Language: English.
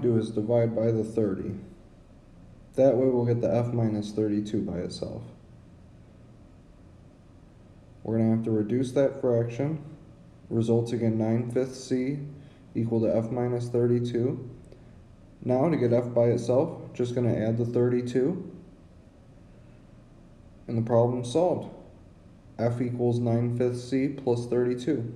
to do is divide by the 30. That way we'll get the f minus 32 by itself. We're going to have to reduce that fraction, resulting in 9 fifths c equal to f minus 32. Now to get f by itself, just going to add the 32. And the problem solved. f equals 9 fifths c plus 32.